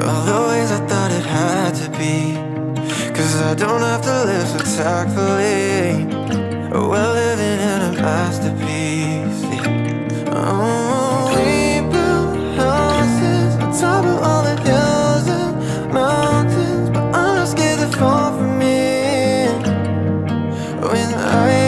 All the ways I thought it had to be Cause I don't have to live so tactfully We're living in a masterpiece yeah. oh. People, houses, on top of all the hills and mountains But I'm not scared to fall from me When I